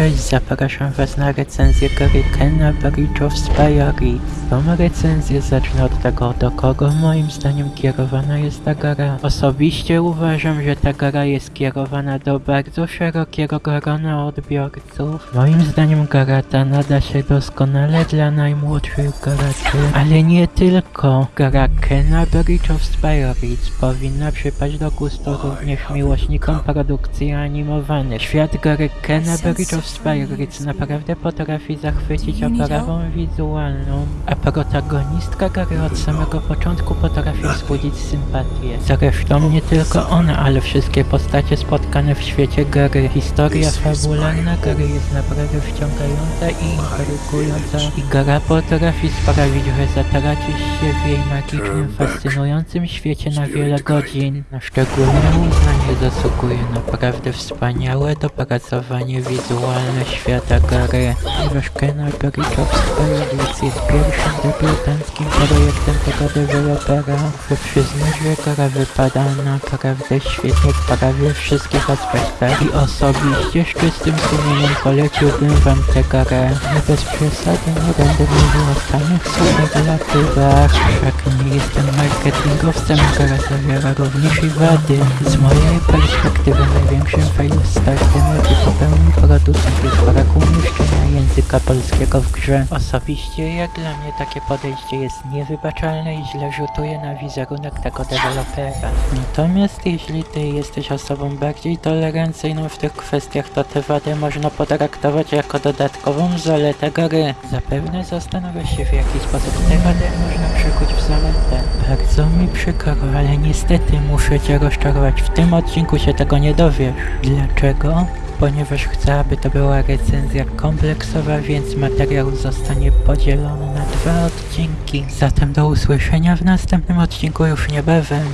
Cześć, zapraszam was na recenzję gry Kena Bridge of Spirits. Tą recenzję zacznę od tego, do kogo moim zdaniem kierowana jest ta gra. Osobiście uważam, że ta gra jest kierowana do bardzo szerokiego grona odbiorców. Moim zdaniem gra ta nada się doskonale dla najmłodszych graczy, ale nie tylko. Gra Kena Bridge of Spirits powinna przypaść do gustu również miłośnikom produkcji animowanych. Świat gry Kena Bridge of Spirits naprawdę potrafi zachwycić oprawą wizualną, a protagonistka gry od samego początku potrafi wzbudzić sympatię. Zresztą nie tylko ona, ale wszystkie postacie spotkane w świecie gry. Historia fabularna gry jest naprawdę wciągająca i intrygująca i gra potrafi sprawić, że zatracisz się w jej magicznym, fascynującym świecie na wiele godzin. Na szczególne uznanie zasługuje naprawdę wspaniałe dopracowanie wizualne świata gry. Ponieważ Kena Bridge of Spirits jest pierwszym debiutanckim projektem tego dewelopera, muszę przyznać, że gra wypada naprawdę świetnie w prawie wszystkich aspektach i osobiście z czystym sumieniem poleciłbym wam tę grę. Nie bez przesady nie będę mówił o samych superlatywach, wszak nie jestem marketingowcem, gra zawiera również i wady. Z mojej perspektywy największym fail startem, jaki popełnił producent umieszczenia języka polskiego w grze. Osobiście jak dla mnie takie podejście jest niewybaczalne i źle rzutuje na wizerunek tego dewelopera. Natomiast jeśli ty jesteś osobą bardziej tolerancyjną w tych kwestiach, to te wady można potraktować jako dodatkową zaletę gry. Zapewne zastanawiasz się w jaki sposób te wady można przekuć w zaletę. Bardzo mi przykro, ale niestety muszę cię rozczarować. W tym odcinku się tego nie dowiesz. Dlaczego? Ponieważ chcę, aby to była recenzja kompleksowa, więc materiał zostanie podzielony na dwa odcinki. Zatem do usłyszenia w następnym odcinku już niebawem.